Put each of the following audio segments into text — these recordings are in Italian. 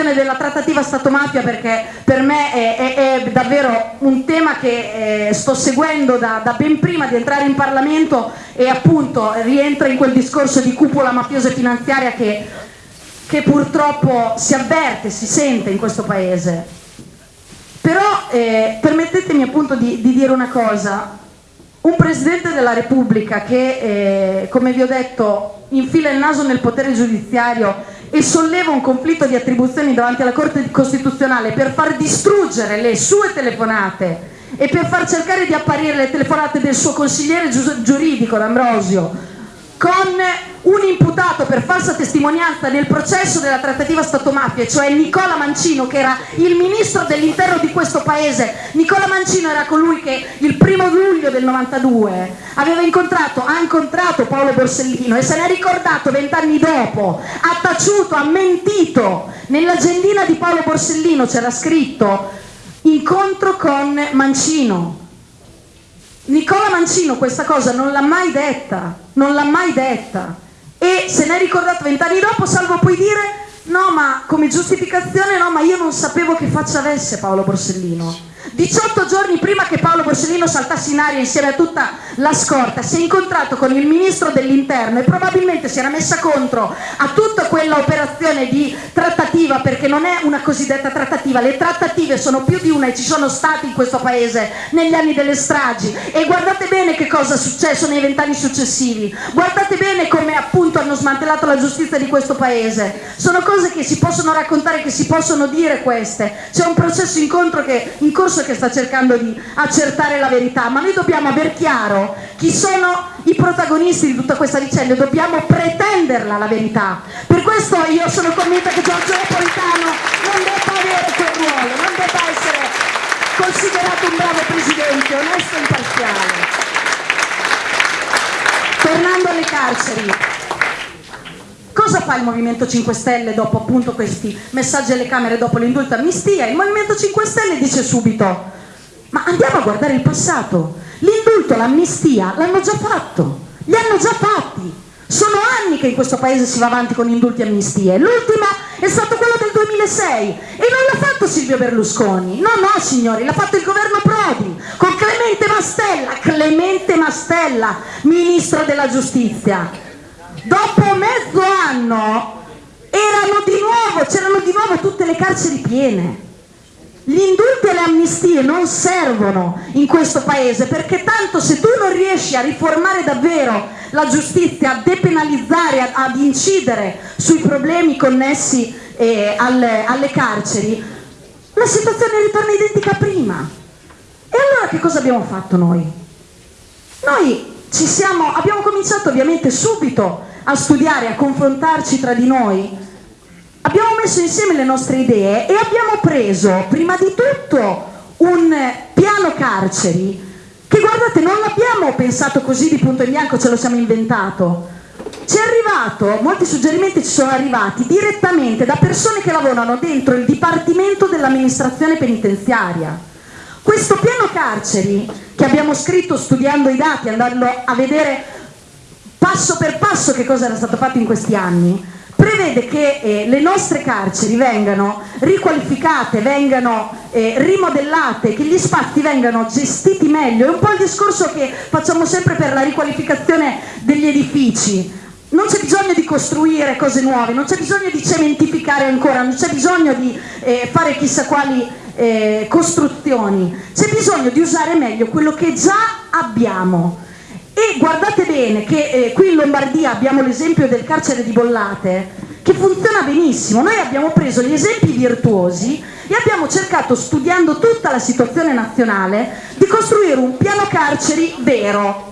questione della trattativa Stato-mafia perché per me è, è, è, davvero un tema che eh, sto seguendo da, da, ben prima di entrare in Parlamento e appunto rientra in quel discorso di cupola mafiosa e finanziaria che, che purtroppo si avverte, si sente in questo Paese. Però eh, permettetemi appunto di, di dire una cosa, un Presidente della Repubblica che, eh, come vi ho detto, infila il naso nel potere giudiziario e solleva un conflitto di attribuzioni davanti alla Corte Costituzionale per far distruggere le sue telefonate e per far cercare di apparire le telefonate del suo consigliere giuridico, D'Ambrosio, con un imputato per falsa testimonianza nel processo della trattativa Stato-mafia, cioè Nicola Mancino, che era il ministro dell'interno di questo paese. Nicola Mancino era colui che il primo luglio del 92 aveva incontrato, ha incontrato Paolo Borsellino e se ne è ricordato vent'anni dopo, ha taciuto, ha mentito. Nell'agendina di Paolo Borsellino c'era scritto incontro con Mancino Mancino questa cosa non l'ha mai detta, non l'ha mai detta. E se ne è ricordato vent'anni dopo, salvo poi dire no ma come giustificazione no ma io non sapevo che faccia avesse Paolo Borsellino 18 giorni prima che Paolo Borsellino saltasse in aria insieme a tutta la scorta si è incontrato con il ministro dell'interno e probabilmente si era messa contro a tutta quella operazione di trattativa perché non è una cosiddetta trattativa, le trattative sono più di una e ci sono state in questo paese negli anni delle stragi. E guardate bene che cosa è successo nei vent'anni successivi, guardate bene come appunto hanno smantellato la giustizia di questo paese, sono cose che si possono raccontare, che si possono dire queste, c'è un processo in, che, in corso che sta cercando di accertare la verità, ma noi dobbiamo aver chiaro chi sono i protagonisti di tutta questa vicenda e dobbiamo pretenderla la verità. Per questo io sono convinta che Giorgio Napolitano non debba avere quel ruolo, non debba essere considerato un bravo presidente, onesto e imparziale. Tornando alle carceri, Cosa fa il Movimento 5 Stelle dopo appunto questi messaggi alle Camere dopo l'indulto amnistia? Il Movimento 5 Stelle dice subito, ma andiamo a guardare il passato, l'indulto, l'amnistia l'hanno già fatto, li hanno già fatti, sono anni che in questo paese si va avanti con indulti e amnistie, l'ultima è stato quello del 2006 e non l'ha fatto Silvio Berlusconi, no no signori, l'ha fatto il governo Prodi con Clemente Mastella, Clemente Mastella, Ministro della Giustizia dopo mezzo anno erano di c'erano di nuovo tutte le carceri piene. Gli indulti e le amnistie non servono in questo paese perché tanto se tu non riesci a riformare davvero la giustizia, a depenalizzare, ad incidere sui problemi connessi eh, alle, alle carceri, la situazione ritorna identica a prima. E allora che cosa abbiamo fatto noi? Noi siamo, abbiamo cominciato ovviamente subito a studiare, a confrontarci tra di noi, abbiamo messo insieme le nostre idee e abbiamo preso prima di tutto un piano carceri che guardate non l'abbiamo pensato così di punto in bianco, ce lo siamo inventato. Ci è arrivato, molti suggerimenti ci sono arrivati direttamente da persone che lavorano dentro il Dipartimento dell'amministrazione penitenziaria. Questo piano carceri che abbiamo scritto studiando i dati, andando a vedere passo per passo che cosa era stato fatto in questi anni, prevede che eh, le nostre carceri vengano riqualificate, vengano eh, rimodellate, che gli spazi vengano gestiti meglio, è un po' il discorso che facciamo sempre per la riqualificazione degli edifici, non c'è bisogno di costruire cose nuove, non c'è bisogno di cementificare ancora, non c'è bisogno di eh, fare chissà quali eh, costruzioni, c'è bisogno di usare meglio quello che già abbiamo e guardate bene che eh, qui in Lombardia abbiamo l'esempio del carcere di Bollate che funziona benissimo. Noi abbiamo preso gli esempi virtuosi e abbiamo cercato, studiando tutta la situazione nazionale, di costruire un piano carceri vero.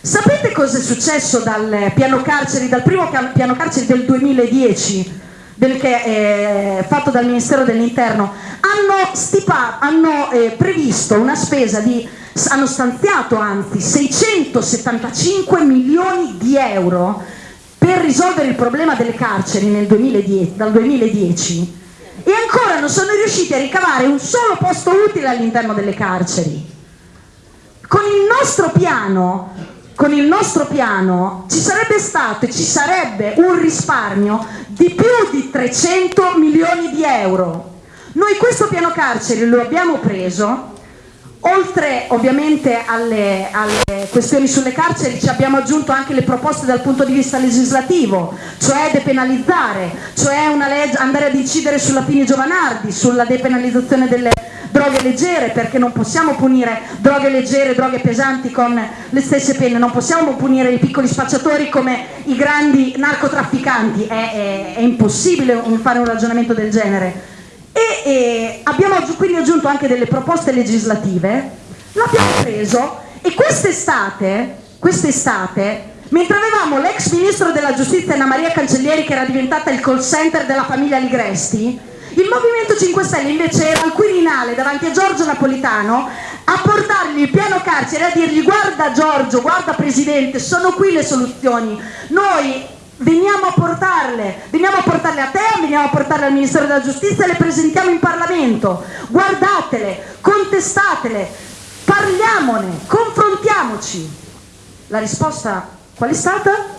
Sapete cosa è successo dal piano carceri, dal primo piano carceri del 2010? Del che è fatto dal Ministero dell'Interno, hanno, hanno eh, previsto una spesa di hanno stanziato anzi 675 milioni di euro per risolvere il problema delle carceri 2010, dal 2010 e ancora non sono riusciti a ricavare un solo posto utile all'interno delle carceri. Con il nostro piano con il nostro piano ci sarebbe stato e ci sarebbe un risparmio di più di 300 milioni di euro. Noi questo piano carceri lo abbiamo preso Oltre ovviamente alle, alle, questioni sulle carceri ci abbiamo aggiunto anche le proposte dal punto di vista legislativo, cioè depenalizzare, cioè andare ad incidere sulla Pini Giovanardi, sulla depenalizzazione delle droghe leggere, perché non possiamo punire droghe leggere, droghe pesanti con le stesse pene, non possiamo punire i piccoli spacciatori come i grandi narcotrafficanti, è, è, è impossibile fare un ragionamento del genere e, abbiamo quindi aggiunto anche delle proposte legislative, l'abbiamo preso e quest'estate, quest'estate mentre avevamo l'ex ministro della giustizia Anna Maria Cancellieri che era diventata il call center della famiglia Ligresti, il Movimento 5 Stelle invece era al Quirinale davanti a Giorgio Napolitano a portargli il piano carcere e a dirgli guarda Giorgio, guarda Presidente, sono qui le soluzioni, noi veniamo a portarle, veniamo a portarle a te, veniamo a portarle al Ministero della Giustizia, le presentiamo in Parlamento, guardatele, contestatele, parliamone, confrontiamoci. La risposta qual è stata?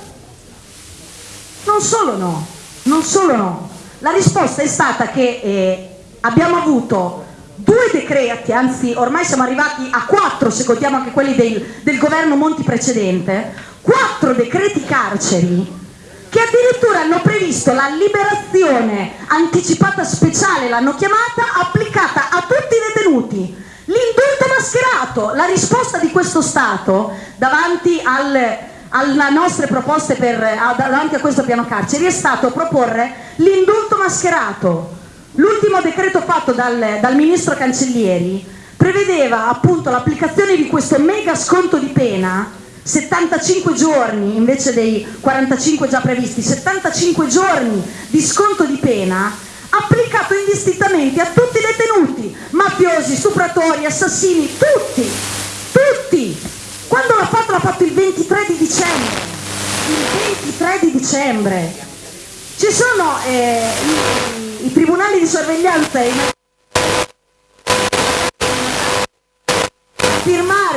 Non solo no, non solo no. La risposta è stata che eh, abbiamo avuto due decreti, anzi ormai siamo arrivati a quattro se contiamo anche quelli del, del governo Monti precedente, quattro decreti carceri che addirittura hanno previsto la liberazione anticipata speciale, l'hanno chiamata, applicata a tutti i detenuti. L'indulto mascherato, la risposta di questo Stato davanti al, alle nostre proposte per, davanti a questo piano carceri è stato proporre l'indulto mascherato. L'ultimo decreto fatto dal, dal ministro Cancellieri prevedeva appunto l'applicazione di questo mega sconto di pena 75 giorni invece dei 45 già previsti, 75 giorni di sconto di pena applicato indistintamente a tutti i detenuti, mafiosi, stupratori, assassini, tutti, tutti. Quando l'ha fatto l'ha fatto il 23 di dicembre, il 23 di dicembre. Ci sono eh, i, i tribunali di sorveglianza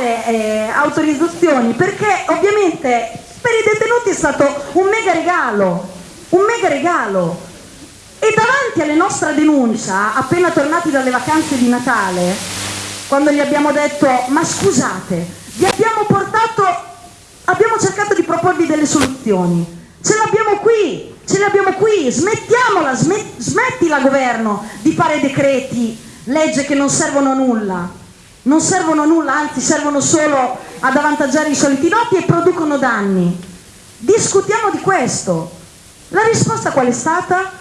firmare eh, autorizzazioni perché ovviamente per i detenuti è stato un mega regalo, un mega regalo. E davanti alla nostra denuncia, appena tornati dalle vacanze di Natale, quando gli abbiamo detto ma scusate, vi abbiamo portato, abbiamo cercato di proporvi delle soluzioni, ce l'abbiamo qui, ce le abbiamo qui, smettiamola, smet, smettila governo di fare decreti, legge che non servono a nulla non servono a nulla, anzi servono solo ad avvantaggiare i soliti noti e producono danni. Discutiamo di questo. La risposta qual è stata?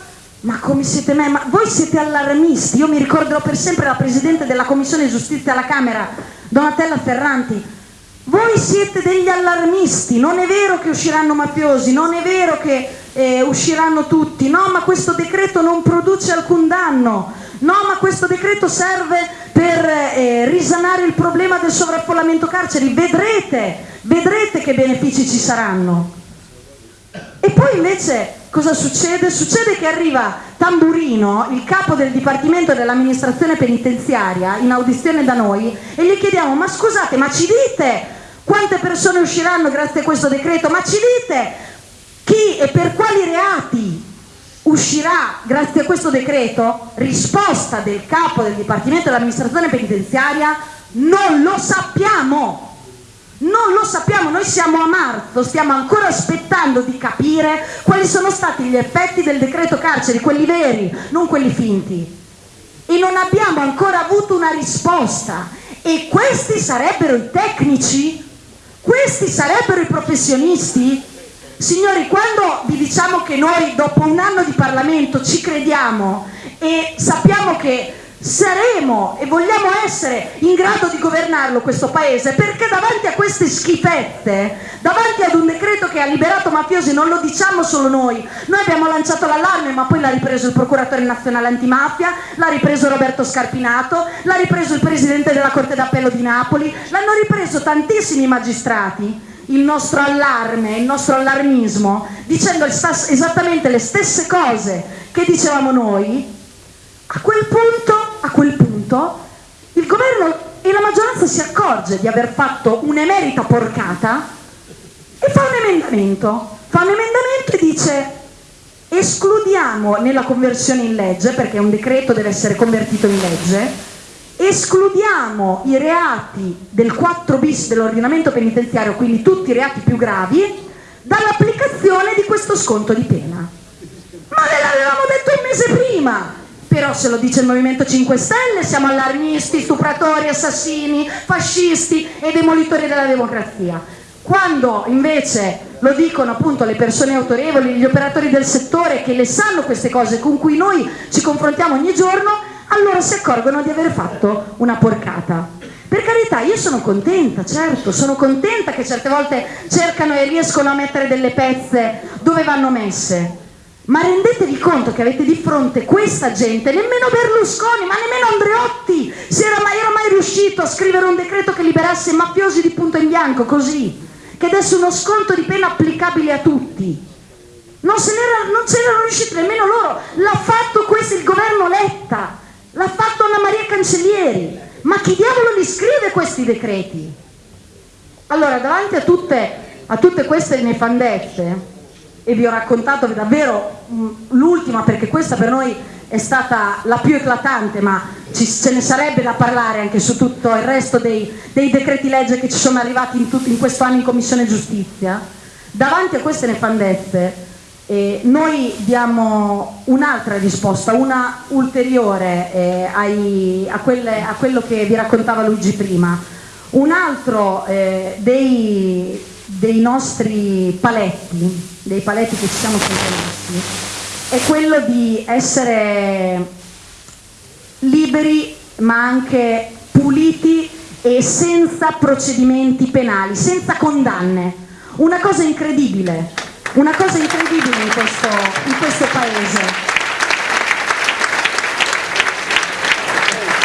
Ma come siete me? Ma voi siete allarmisti. Io mi ricorderò per sempre la Presidente della Commissione Giustizia alla Camera, Donatella Ferranti. Voi siete degli allarmisti, non è vero che usciranno mafiosi, non è vero che eh, usciranno tutti, no ma questo decreto non produce alcun danno, no ma questo decreto serve per eh, risanare il problema del sovraffollamento carceri, vedrete, vedrete che benefici ci saranno. E poi invece cosa succede? Succede che arriva Tamburino, il capo del Dipartimento dell'amministrazione penitenziaria, in audizione da noi e gli chiediamo ma scusate, ma ci dite quante persone usciranno grazie a questo decreto? Ma ci dite chi e per quali reati uscirà grazie a questo decreto? Risposta del capo del Dipartimento dell'amministrazione penitenziaria, non lo sappiamo. Non lo sappiamo, noi siamo a marzo, stiamo ancora aspettando di capire quali sono stati gli effetti del decreto carceri, quelli veri, non quelli finti. E non abbiamo ancora avuto una risposta. E questi sarebbero i tecnici? Questi sarebbero i professionisti? Signori, quando vi diciamo che noi dopo un anno di Parlamento ci crediamo e sappiamo che saremo e vogliamo essere in grado di governarlo questo paese perché davanti a queste schifezze davanti ad un decreto che ha liberato mafiosi non lo diciamo solo noi. Noi abbiamo lanciato l'allarme ma poi l'ha ripreso il procuratore nazionale antimafia l'ha ripreso Roberto Scarpinato l'ha ripreso il presidente della Corte d'Appello di Napoli l'hanno ripreso tantissimi magistrati il nostro allarme, il nostro allarmismo dicendo esattamente le stesse cose che dicevamo noi a quel punto, a quel punto il governo e la maggioranza si accorge di aver fatto un'emerita porcata e fa un emendamento, fa un emendamento e dice escludiamo nella conversione in legge, perché un decreto deve essere convertito in legge, escludiamo i reati del 4 bis dell'ordinamento penitenziario, quindi tutti i reati più gravi, dall'applicazione di questo sconto di pena. Ma ve l'avevamo detto un mese prima! Però se lo dice il Movimento 5 Stelle siamo allarmisti, stupratori, assassini, fascisti e demolitori della democrazia. Quando invece lo dicono appunto le persone autorevoli, gli operatori del settore che le sanno queste cose con cui noi ci confrontiamo ogni giorno, allora si accorgono di aver fatto una porcata. Per carità, io sono contenta, certo, sono contenta che certe volte cercano e riescono a mettere delle pezze dove vanno messe, ma rendetevi conto che avete di fronte questa gente, nemmeno Berlusconi, ma nemmeno Andreotti si era mai, era mai riuscito a scrivere un decreto che liberasse mafiosi di punto in bianco, così, che desse uno sconto di pena applicabile a tutti. Non, non c'erano riusciti nemmeno loro, l'ha fatto questo il governo Letta, l'ha fatto Anna Maria Cancellieri, ma chi diavolo li scrive questi decreti? Allora, davanti a tutte, a tutte queste nefandezze, e vi ho raccontato davvero mm, l'ultima perché questa per noi è stata la più eclatante ma ci, ce ne sarebbe da parlare anche su tutto il resto dei, dei decreti legge che ci sono arrivati in, in questo anno in Commissione Giustizia davanti a queste nefandezze eh, noi diamo un'altra risposta, una ulteriore eh, ai, a, quelle, a, quello che vi raccontava Luigi prima un altro eh, dei, dei nostri paletti dei paletti che ci siamo sempre è quello di essere liberi ma anche puliti e senza procedimenti penali, senza condanne. Una cosa incredibile, una cosa incredibile in questo, in questo paese.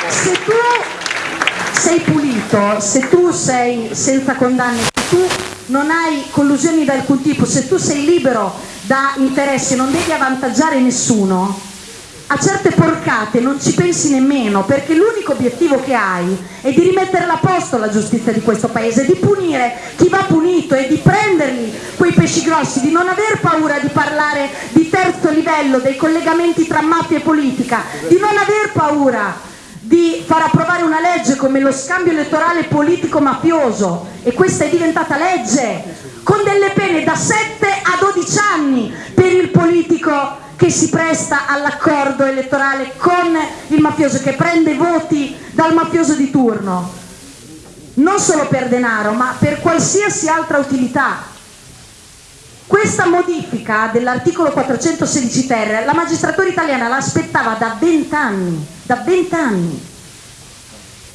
Se tu sei pulito, se tu sei senza condanne, se tu non hai collusioni da alcun tipo, se tu sei libero da interessi, non devi avvantaggiare nessuno, a certe porcate non ci pensi nemmeno perché l'unico obiettivo che hai è di rimettere a posto la giustizia di questo paese, di punire chi va punito e di prendergli quei pesci grossi, di non aver paura di parlare di terzo livello, dei collegamenti tra mafia e politica, di non aver paura di far approvare una legge come lo scambio elettorale politico-mafioso e questa è diventata legge con delle pene da 7 a 12 anni per il politico che si presta all'accordo elettorale con il mafioso, che prende voti dal mafioso di turno, non solo per denaro ma per qualsiasi altra utilità questa modifica dell'articolo 416 ter, la magistratura italiana l'aspettava da vent'anni, da vent'anni.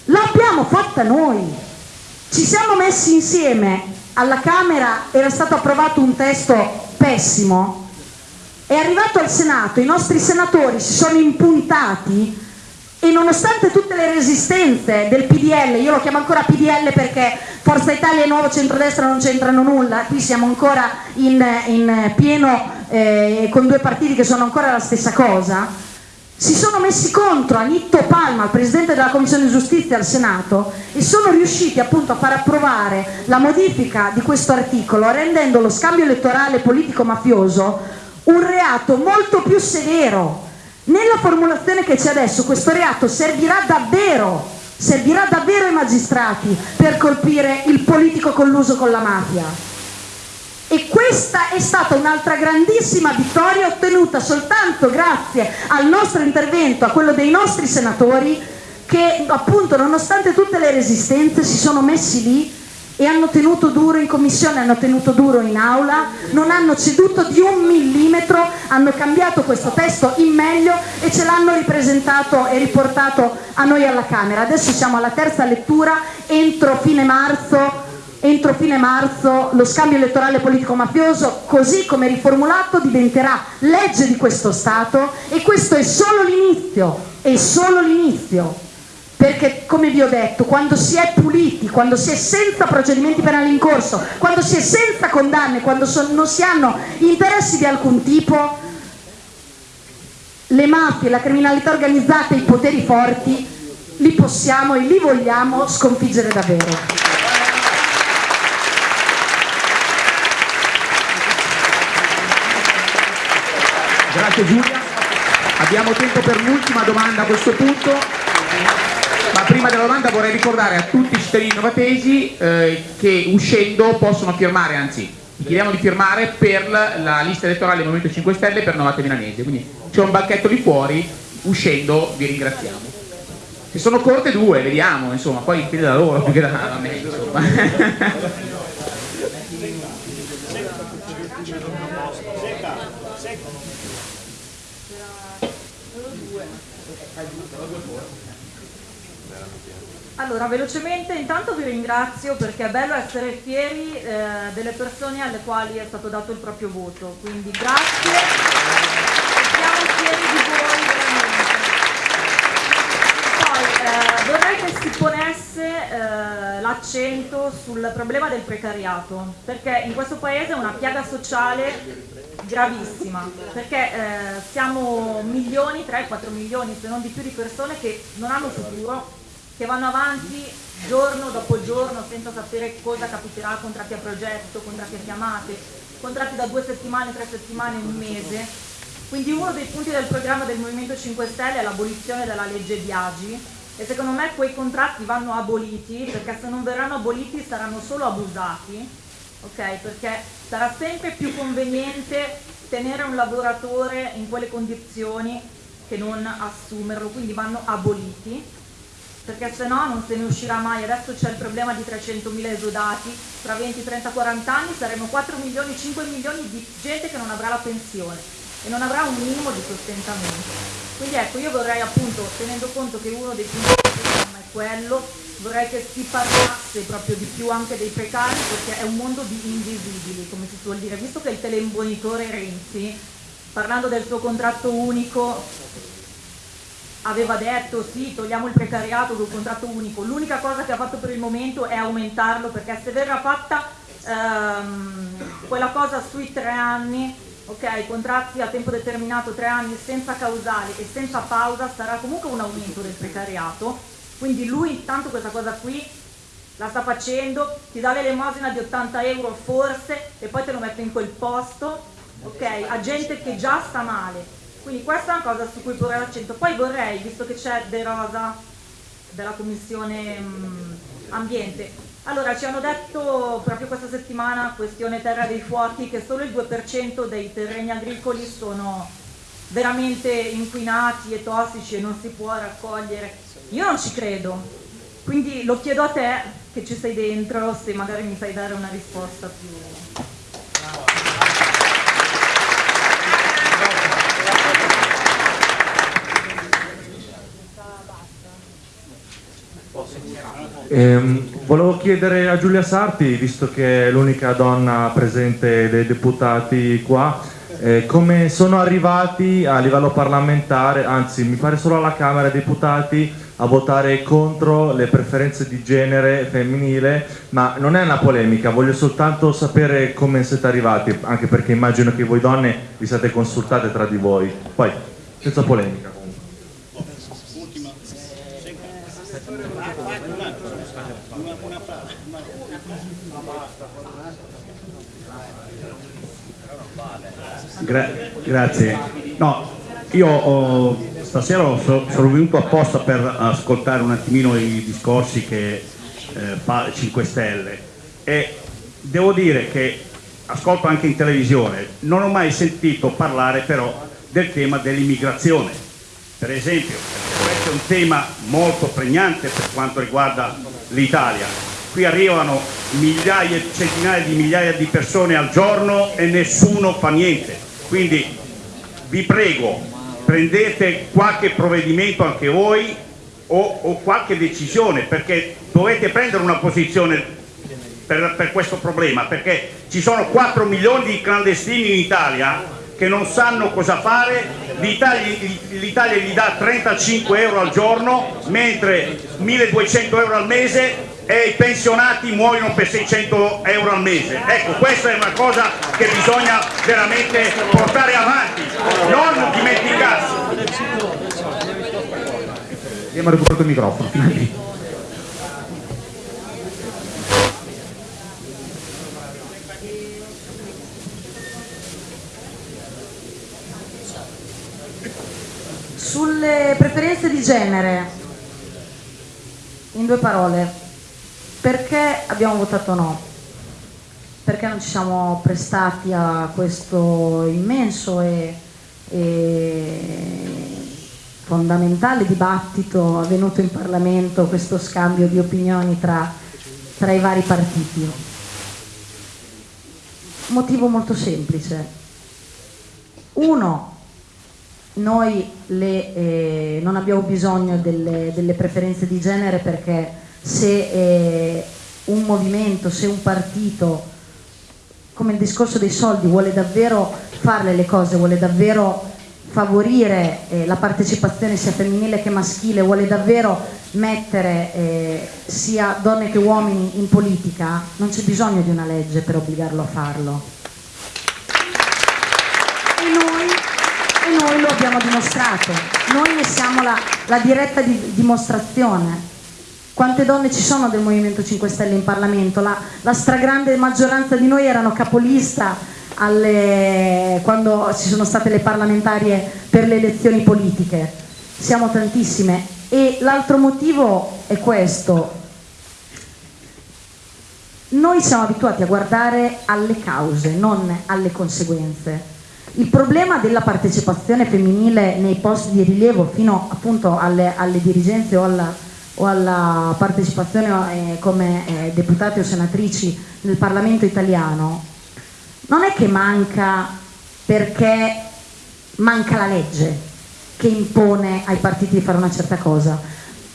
L'abbiamo fatta noi. Ci siamo messi insieme, alla Camera era stato approvato un testo pessimo, è arrivato al Senato, i nostri senatori si sono impuntati e nonostante tutte le resistenze del PDL, io lo chiamo ancora PDL perché Forza Italia e Nuovo Centrodestra non c'entrano nulla, qui siamo ancora in, in pieno eh, con due partiti che sono ancora la stessa cosa, si sono messi contro Anitto Palma, il Presidente della Commissione Giustizia al Senato e sono riusciti appunto a far approvare la modifica di questo articolo rendendo lo scambio elettorale politico-mafioso un reato molto più severo nella formulazione che c'è adesso questo reato servirà davvero, servirà davvero ai magistrati per colpire il politico colluso con la mafia. E questa è stata un'altra grandissima vittoria ottenuta soltanto grazie al nostro intervento, a quello dei nostri senatori che appunto nonostante tutte le resistenze si sono messi lì e hanno tenuto duro in commissione, hanno tenuto duro in aula, non hanno ceduto di un millimetro, hanno cambiato questo testo in meglio e ce l'hanno ripresentato e riportato a noi alla Camera. Adesso siamo alla terza lettura, entro fine marzo entro fine marzo lo scambio elettorale politico-mafioso, così come riformulato, diventerà legge di questo Stato e questo è solo l'inizio, è solo l'inizio perché come vi ho detto, quando si è puliti, quando si è senza procedimenti penali in corso, quando si è senza condanne, quando so, non si hanno interessi di alcun tipo, le mafie, la criminalità organizzata i poteri forti li possiamo e li vogliamo sconfiggere davvero. Grazie Giulia. Abbiamo tempo per l'ultima domanda a questo punto, prima della domanda vorrei ricordare a tutti i cittadini novatesi eh, che uscendo possono firmare, anzi chiediamo di firmare per la lista elettorale del Movimento 5 Stelle per Novate Milanese, quindi c'è un banchetto lì fuori, uscendo vi ringraziamo. Se sono corte due, vediamo, insomma, poi dipende da loro più che da me, insomma. Allora, velocemente intanto vi ringrazio perché è bello essere fieri eh, delle persone alle quali è stato dato il proprio voto, quindi grazie e siamo fieri di voi veramente. Poi eh, vorrei che si ponesse eh, l'accento sul problema del precariato, perché in questo paese è una piaga sociale gravissima, perché eh, siamo milioni, 3-4 milioni se non di più di persone che non hanno futuro che vanno avanti giorno dopo giorno senza sapere cosa capiterà, contratti a progetto, contratti a chiamate, contratti da due settimane, tre settimane, un mese. Quindi uno dei punti del programma del Movimento 5 Stelle è l'abolizione della legge Biagi e secondo me quei contratti vanno aboliti perché se non verranno aboliti saranno solo abusati, okay? perché sarà sempre più conveniente tenere un lavoratore in quelle condizioni che non assumerlo, quindi vanno aboliti perché se no non se ne uscirà mai. Adesso c'è il problema di 300.000 esodati, tra 20, 30, 40 anni saremo 4 milioni, 5 milioni di gente che non avrà la pensione e non avrà un minimo di sostentamento. Quindi ecco, io vorrei appunto, tenendo conto che uno dei punti del programma è quello, vorrei che si parlasse proprio di più anche dei precari perché è un mondo di invisibili, come si suol dire, visto che il telembonitore Renzi, parlando del suo contratto unico, aveva detto sì, togliamo il precariato col contratto unico, l'unica cosa che ha fatto per il momento è aumentarlo perché se verrà fatta ehm, quella cosa sui tre anni, ok, contratti a tempo determinato, tre anni senza causali e senza pausa sarà comunque un aumento del precariato, quindi lui intanto questa cosa qui la sta facendo, ti dà l'elemosina di 80 euro forse e poi te lo mette in quel posto, ok, a gente che già sta male, quindi questa è una cosa su cui porre l'accento. Poi vorrei, visto che c'è De Rosa della Commissione mh, mm, Ambiente, allora ci hanno detto proprio questa settimana, questione Terra dei Fuochi, che solo il 2% dei terreni agricoli sono veramente inquinati e tossici e non si può raccogliere. Io non ci credo, quindi lo chiedo a te che ci sei dentro, se magari mi sai dare una risposta più... Eh, volevo chiedere a Giulia Sarti, visto che è l'unica donna presente dei deputati qua, eh, come sono arrivati a livello parlamentare, anzi mi pare solo alla Camera dei Deputati, a votare contro le preferenze di genere femminile, ma non è una polemica, voglio soltanto sapere come siete arrivati, anche perché immagino che voi donne vi siate consultate tra di voi, poi senza polemica. Gra grazie. No, io ho, stasera so, sono venuto apposta per ascoltare un attimino i discorsi che eh, fa 5 Stelle e devo dire che ascolto anche in televisione, non ho mai sentito parlare però del tema dell'immigrazione, per esempio, questo è un tema molto pregnante per quanto riguarda l'Italia. Qui arrivano migliaia, centinaia di migliaia di persone al giorno e nessuno fa niente. Quindi vi prego, prendete qualche provvedimento anche voi o, o qualche decisione perché dovete prendere una posizione per, per questo problema perché ci sono 4 milioni di clandestini in Italia che non sanno cosa fare, l'Italia gli dà 35 euro al giorno mentre 1200 euro al mese e i pensionati muoiono per 600 euro al mese. Ecco, questa è una cosa che bisogna veramente portare avanti, non dimenticarsi. Abbiamo recuperato il microfono. Sulle preferenze di genere, in due parole, perché abbiamo votato no? Perché non ci siamo prestati a questo immenso e, e fondamentale dibattito avvenuto in Parlamento, questo scambio di opinioni tra, tra i vari partiti. Motivo molto semplice. Uno, noi le, eh, non abbiamo bisogno delle, delle, preferenze di genere perché se eh, un movimento, se un partito, come il discorso dei soldi, vuole davvero farle le cose, vuole davvero favorire eh, la partecipazione sia femminile che maschile, vuole davvero mettere eh, sia donne che uomini in politica, non c'è bisogno di una legge per obbligarlo a farlo. E noi, e noi lo abbiamo dimostrato, noi ne siamo la, la diretta di, dimostrazione. Quante donne ci sono del Movimento 5 Stelle in Parlamento? La, la stragrande maggioranza di noi erano capolista alle, quando ci sono state le parlamentarie per le elezioni politiche. Siamo tantissime. E l'altro motivo è questo. Noi siamo abituati a guardare alle cause, non alle conseguenze. Il problema della partecipazione femminile nei posti di rilievo fino appunto alle, alle dirigenze o alla, o alla partecipazione eh, come eh, deputate o senatrici nel Parlamento italiano non è che manca perché manca la legge che impone ai partiti di fare una certa cosa,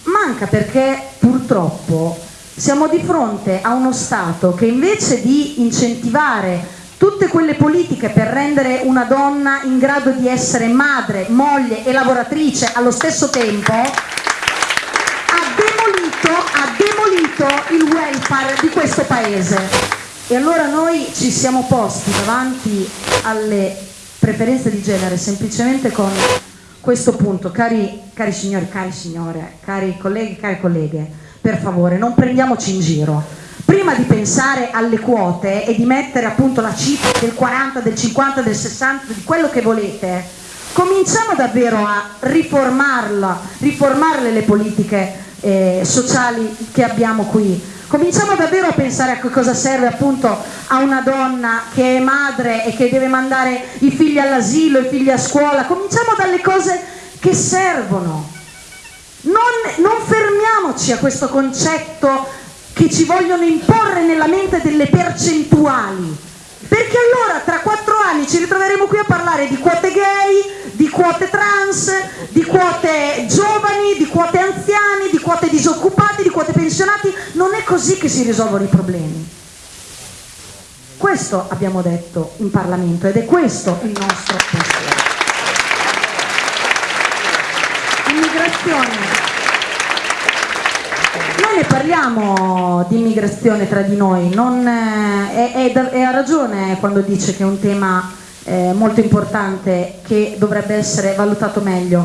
manca perché purtroppo siamo di fronte a uno Stato che invece di incentivare tutte quelle politiche per rendere una donna in grado di essere madre, moglie e lavoratrice allo stesso tempo, ha demolito, ha demolito il welfare di questo Paese. E allora noi ci siamo posti davanti alle preferenze di genere semplicemente con questo punto, cari, cari signori, cari signore, cari colleghi, cari colleghe, per favore non prendiamoci in giro. Prima di pensare alle quote e di mettere appunto la cifra del 40, del 50, del 60, di quello che volete, cominciamo davvero a riformarla, riformarle le politiche eh, sociali che abbiamo qui Cominciamo davvero a pensare a cosa serve appunto a una donna che è madre e che deve mandare i figli all'asilo, i figli a scuola. Cominciamo dalle cose che servono. Non, non fermiamoci a questo concetto che ci vogliono imporre nella mente delle percentuali. Perché allora tra quattro anni ci ritroveremo qui a parlare di quote gay, di quote trans, di quote giovani, di quote anziani, di quote disoccupati, di quote pensionati. Non è così che si risolvono i problemi. Questo abbiamo detto in Parlamento ed è questo il nostro pensiero. Immigrazione parliamo di immigrazione tra di noi, non, eh, è, è, è, ha ragione quando dice che è un tema eh, molto importante che dovrebbe essere valutato meglio.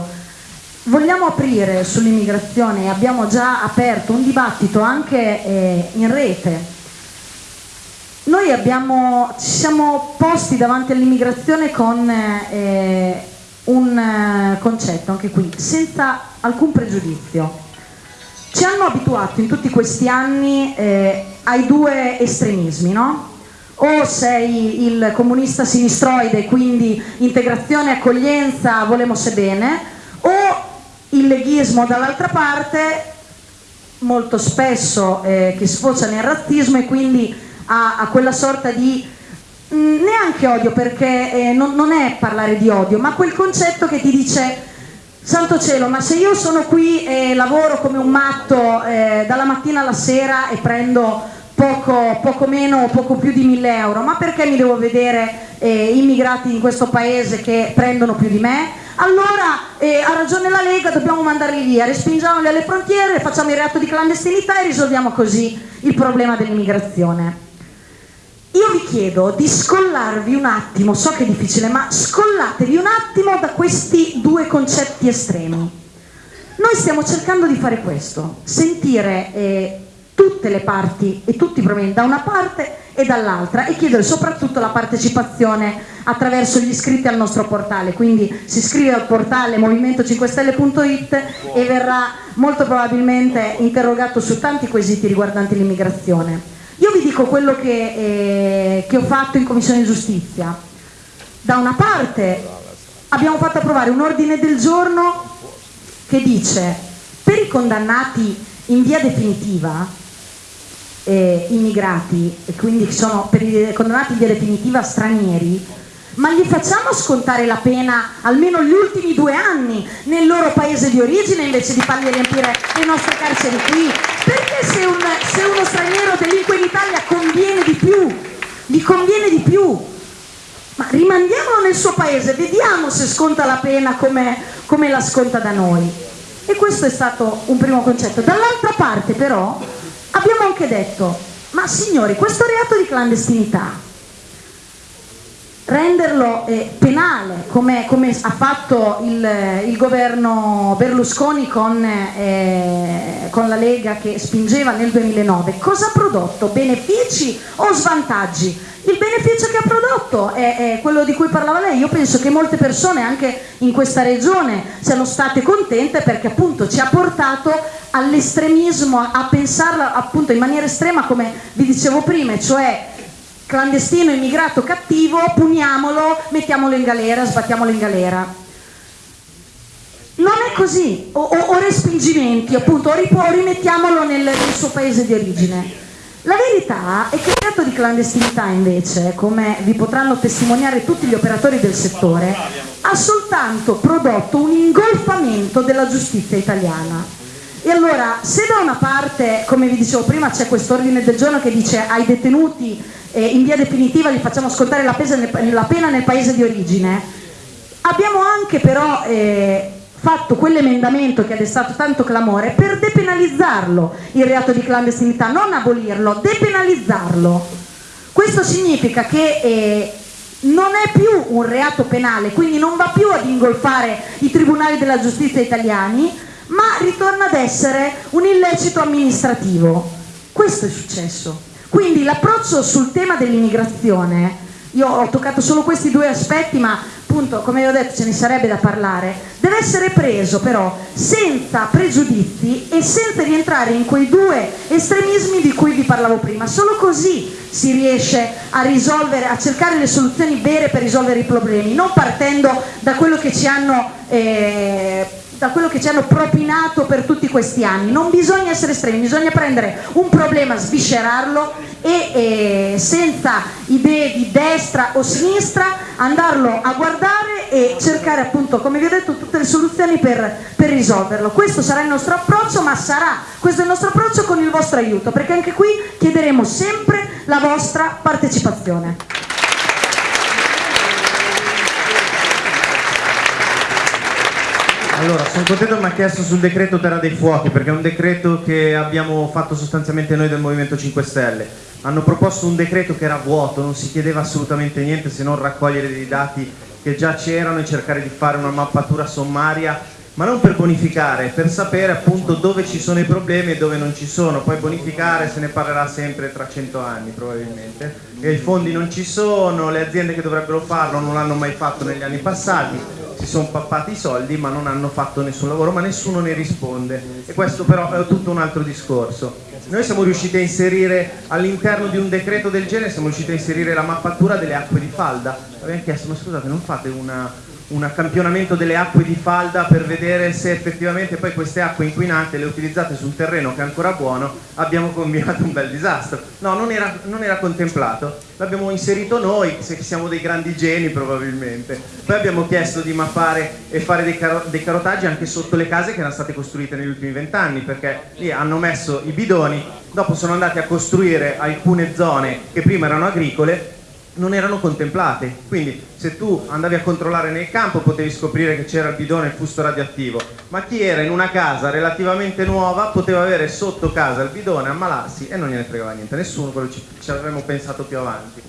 Vogliamo aprire sull'immigrazione, abbiamo già aperto un dibattito anche eh, in rete. Noi abbiamo, ci siamo posti davanti all'immigrazione con eh, un eh, concetto, anche qui, senza alcun pregiudizio ci hanno abituato in tutti questi anni eh, ai due estremismi, no? O sei il comunista sinistroide, quindi integrazione, accoglienza, volemos bene, o il leghismo dall'altra parte, molto spesso eh, che sfocia nel razzismo e quindi a, a quella sorta di mm, neanche odio perché eh, non, non è parlare di odio, ma quel concetto che ti dice Santo cielo, ma se io sono qui e lavoro come un matto eh, dalla mattina alla sera e prendo poco, poco, meno o poco più di 1000 euro, ma perché mi devo vedere eh, immigrati in questo paese che prendono più di me? Allora eh, ha ragione la Lega, dobbiamo mandarli via, respingiamoli alle frontiere, facciamo il reato di clandestinità e risolviamo così il problema dell'immigrazione. Io vi chiedo di scollarvi un attimo, so che è difficile, ma scollatevi un attimo da questi due concetti estremi. Noi stiamo cercando di fare questo, sentire eh, tutte le parti e tutti i problemi da una parte e dall'altra e chiedere soprattutto la partecipazione attraverso gli iscritti al nostro portale, quindi si iscrive al portale movimento5stelle.it e verrà molto probabilmente interrogato su tanti quesiti riguardanti l'immigrazione. Io vi dico quello che, eh, che ho fatto in Commissione Giustizia. Da una parte abbiamo fatto approvare un ordine del giorno che dice per i condannati in via definitiva eh, immigrati e quindi sono per i condannati in via definitiva stranieri ma gli facciamo scontare la pena almeno gli ultimi due anni nel loro paese di origine invece di fargli riempire le nostre carceri qui? Perché se, un, se uno straniero delinque in Italia conviene di più gli conviene di più? Ma rimandiamolo nel suo paese vediamo se sconta la pena come, come la sconta da noi. E questo è stato un primo concetto. Dall'altra parte però abbiamo anche detto, ma signori, questo reato di clandestinità, renderlo eh, penale come, come, ha fatto il, il governo Berlusconi con, eh, con, la Lega che spingeva nel 2009, cosa ha prodotto? Benefici o svantaggi? Il beneficio che ha prodotto è, è, quello di cui parlava lei, io penso che molte persone anche in questa regione siano state contente perché appunto ci ha portato all'estremismo, a pensarla appunto in maniera estrema come vi dicevo prima, cioè clandestino, immigrato, cattivo, puniamolo, mettiamolo in galera, sbattiamolo in galera. Non è così, o, o, o respingimenti, appunto, o rimettiamolo nel, nel suo paese di origine. La verità è che il reato di clandestinità invece, come vi potranno testimoniare tutti gli operatori del settore, ha soltanto prodotto un ingolfamento della giustizia italiana. E allora, se da una parte, come vi dicevo prima, c'è questo ordine del giorno che dice ai detenuti eh, in via definitiva gli facciamo scontare la, nel, la, pena nel paese di origine, abbiamo anche però eh, fatto quell'emendamento che ha destato tanto clamore per depenalizzarlo il reato di clandestinità, non abolirlo, depenalizzarlo. Questo significa che eh, non è più un reato penale, quindi non va più ad ingolfare i tribunali della giustizia italiani, ma ritorna ad essere un illecito amministrativo. Questo è successo. Quindi l'approccio sul tema dell'immigrazione, io ho toccato solo questi due aspetti, ma appunto come vi ho detto ce ne sarebbe da parlare, deve essere preso però senza pregiudizi e senza rientrare in quei due estremismi di cui vi parlavo prima. Solo così si riesce a risolvere, a cercare le soluzioni vere per risolvere i problemi, non partendo da quello che ci hanno eh, da quello che ci hanno propinato per tutti questi anni. Non bisogna essere estremi, bisogna prendere un problema, sviscerarlo e eh, senza idee di destra o sinistra andarlo a guardare e cercare appunto, come vi ho detto, tutte le soluzioni per, per risolverlo. Questo sarà il nostro approccio, ma sarà questo il nostro approccio con il vostro aiuto, perché anche qui chiederemo sempre la vostra partecipazione. Allora, sono contento che mi ha chiesto sul decreto Terra dei Fuochi, perché è un decreto che abbiamo fatto sostanzialmente noi del Movimento 5 Stelle. Hanno proposto un decreto che era vuoto, non si chiedeva assolutamente niente se non raccogliere dei dati che già c'erano e cercare di fare una mappatura sommaria, ma non per bonificare, per sapere appunto dove ci sono i problemi e dove non ci sono. Poi bonificare se ne parlerà sempre tra cento anni probabilmente. E i fondi non ci sono, le aziende che dovrebbero farlo non l'hanno mai fatto negli anni passati si sono pappati i soldi ma non hanno fatto nessun lavoro, ma nessuno ne risponde e questo però è tutto un altro discorso. Noi siamo riusciti a inserire all'interno di un decreto del genere, siamo riusciti a inserire la mappatura delle acque di falda. Abbiamo chiesto, ma scusate, non fate una, un campionamento delle acque di falda per vedere se effettivamente poi queste acque inquinate le utilizzate su un terreno che è ancora buono abbiamo combinato un bel disastro. No, non era, non era contemplato. L'abbiamo inserito noi, se siamo dei grandi geni probabilmente. Poi abbiamo chiesto di mappare e fare dei, caro dei carotaggi anche sotto le case che erano state costruite negli ultimi vent'anni perché lì hanno messo i bidoni dopo sono andati a costruire alcune zone che prima erano agricole non erano contemplate, quindi se tu andavi a controllare nel campo potevi scoprire che c'era il bidone e il fusto radioattivo, ma chi era in una casa relativamente nuova poteva avere sotto casa il bidone, ammalarsi e non gliene fregava niente, nessuno, quello ci, ci avremmo pensato più avanti.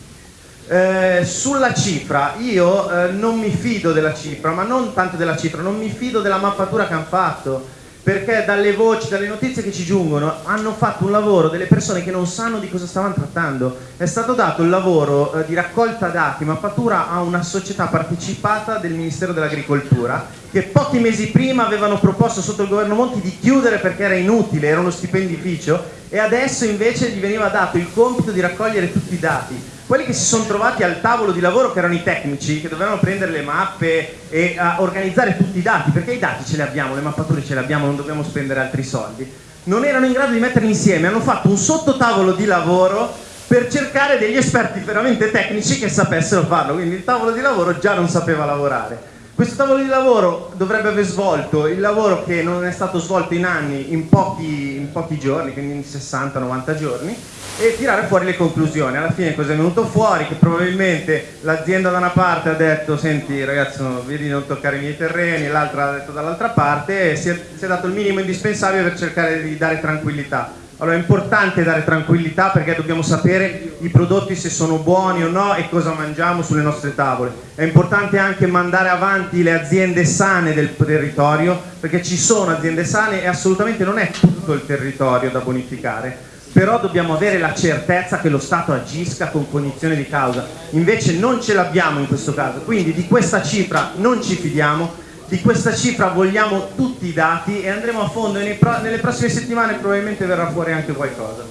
Eh, sulla cifra, io eh, non mi fido della cifra, ma non tanto della cifra, non mi fido della mappatura che hanno fatto, perché dalle voci, dalle notizie che ci giungono hanno fatto un lavoro delle persone che non sanno di cosa stavano trattando. È stato dato il lavoro eh, di raccolta dati, mappatura a una società partecipata del Ministero dell'Agricoltura che pochi mesi prima avevano proposto sotto il governo Monti di chiudere perché era inutile, era uno stipendificio e adesso invece gli veniva dato il compito di raccogliere tutti i dati quelli che si sono trovati al tavolo di lavoro che erano i tecnici che dovevano prendere le mappe e uh, organizzare tutti i dati perché i dati ce li abbiamo, le mappature ce le abbiamo non dobbiamo spendere altri soldi. Non erano in grado di metterli insieme hanno fatto un sottotavolo di lavoro per cercare degli esperti veramente tecnici che sapessero farlo. Quindi il tavolo di lavoro già non sapeva lavorare questo tavolo di lavoro dovrebbe aver svolto il lavoro che non è stato svolto in anni in pochi, in pochi giorni, quindi in 60-90 giorni, e tirare fuori le conclusioni. Alla fine cosa è venuto fuori? Che probabilmente l'azienda da una parte ha detto senti ragazzi vedi non toccare i miei terreni, l'altra ha detto dall'altra parte e si è, si è dato il minimo indispensabile per cercare di dare tranquillità. Allora è importante dare tranquillità perché dobbiamo sapere i prodotti se sono buoni o no e cosa mangiamo sulle nostre tavole. È importante anche mandare avanti le aziende sane del territorio perché ci sono aziende sane e assolutamente non è tutto il territorio da bonificare. Però dobbiamo avere la certezza che lo Stato agisca con cognizione di causa. Invece non ce l'abbiamo in questo caso. Quindi di questa cifra non ci fidiamo di questa cifra vogliamo tutti i dati e andremo a fondo e nelle prossime settimane probabilmente verrà fuori anche qualcosa.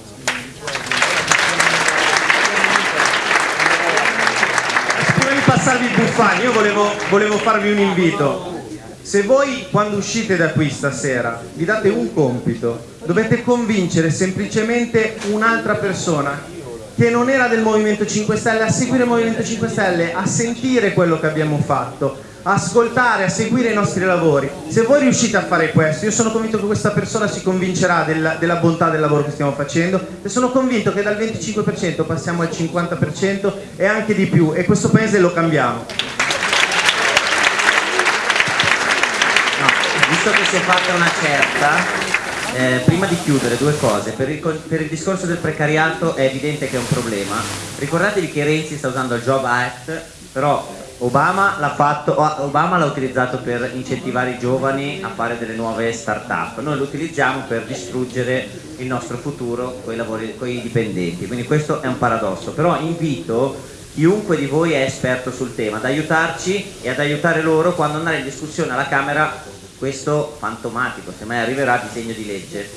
Prima di passarvi il buffani io volevo, volevo farvi un invito. Se voi quando uscite da qui stasera vi date un compito dovete convincere semplicemente un'altra persona che non era del Movimento 5 Stelle a seguire il Movimento 5 Stelle, a sentire quello che abbiamo fatto, ascoltare, a seguire i nostri lavori. Se voi riuscite a fare questo, io sono convinto che questa persona si convincerà della, della bontà del lavoro che stiamo facendo e sono convinto che dal 25% passiamo al 50% e anche di più e questo paese lo cambiamo. No, visto che si è fatta una certa, eh, prima di chiudere due cose, per il, per il, discorso del precariato è evidente che è un problema, ricordatevi che Renzi sta usando il Job Act, però Obama l'ha fatto, Obama l'ha utilizzato per incentivare i giovani a fare delle nuove start-up, noi lo utilizziamo per distruggere il nostro futuro con i, con i dipendenti, quindi questo è un paradosso, però invito chiunque di voi è esperto sul tema ad aiutarci e ad aiutare loro quando andare in discussione alla Camera questo fantomatico, se mai arriverà, disegno di legge,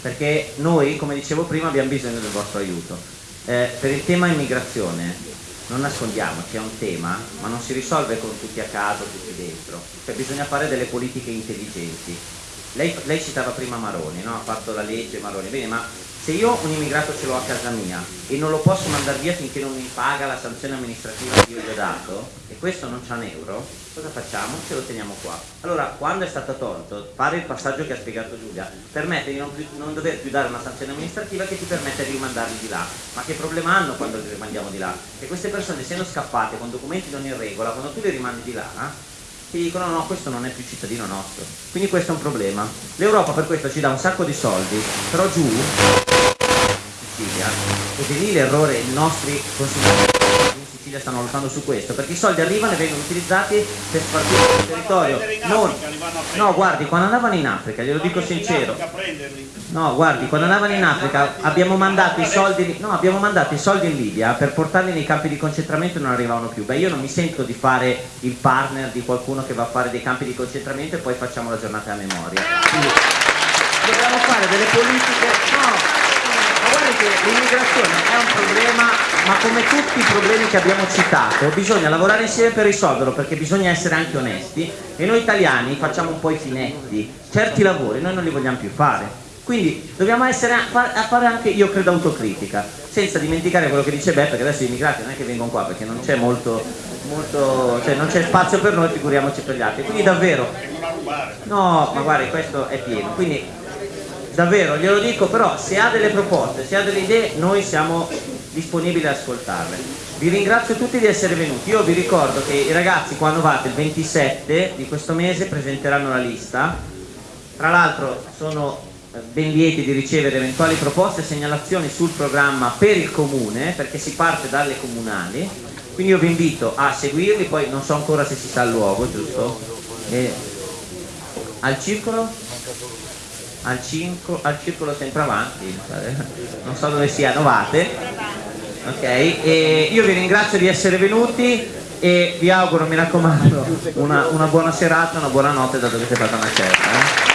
perché noi, come dicevo prima, abbiamo bisogno del vostro aiuto. Eh, per il tema immigrazione, non nascondiamoci, è un tema, ma non si risolve con tutti a caso, tutti dentro, cioè bisogna fare delle politiche intelligenti. Lei, lei citava prima Maroni, no? ha fatto la legge Maroni, bene, ma se io un immigrato ce l'ho a casa mia e non lo posso mandare via finché non mi paga la sanzione amministrativa che io gli ho dato e questo non c'ha un euro, cosa facciamo? Ce lo teniamo qua. Allora, quando è stato tolto, fare il passaggio che ha spiegato Giulia, permette di non, più, non dover più dare una sanzione amministrativa che ti permette di rimandarli di là. Ma che problema hanno quando li rimandiamo di là? Che queste persone siano scappate con documenti non in regola, quando tu li rimandi di là, eh? Ti dicono no, questo non è più cittadino nostro. Quindi questo è un problema. L'Europa per questo ci dà un sacco di soldi, però giù Sicilia ed è lì l'errore, i nostri consiglieri in Sicilia stanno lottando su questo, perché i soldi arrivano e vengono utilizzati per spartire il territorio. Non, no, guardi, quando andavano in Africa, glielo dico sincero, no, guardi, quando andavano in Africa abbiamo mandato i soldi, no, abbiamo mandato i soldi in Libia per portarli nei campi di concentramento e non arrivavano più. Beh, io non mi sento di fare il partner di qualcuno che va a fare dei campi di concentramento e poi facciamo la giornata a memoria. Quindi, dobbiamo fare delle politiche, no, che l'immigrazione è un problema, ma come tutti i problemi che abbiamo citato, bisogna lavorare insieme per risolverlo, perché bisogna essere anche onesti e noi italiani facciamo un po' i finetti, certi lavori noi non li vogliamo più fare. Quindi dobbiamo essere a fare anche, io credo, autocritica, senza dimenticare quello che dice Beppe, che adesso gli immigrati non è che vengono qua perché non c'è molto, molto cioè non c'è spazio per noi, figuriamoci per gli altri. Quindi davvero, no, ma guardi, questo è pieno. Quindi davvero glielo dico però se ha delle proposte, se ha delle idee noi siamo disponibili ad ascoltarle vi ringrazio tutti di essere venuti io vi ricordo che i ragazzi quando vate il 27 di questo mese presenteranno la lista tra l'altro sono eh, ben lieti di ricevere eventuali proposte e segnalazioni sul programma per il comune perché si parte dalle comunali quindi io vi invito a seguirli poi non so ancora se si sa il luogo giusto? E al circolo? Al, cinco, al circolo sempre avanti, non so dove sia, Novate. Ok, e io vi ringrazio di essere venuti e vi auguro, mi raccomando, una, una buona serata, una buona notte da dove siete fatta una certa. Eh?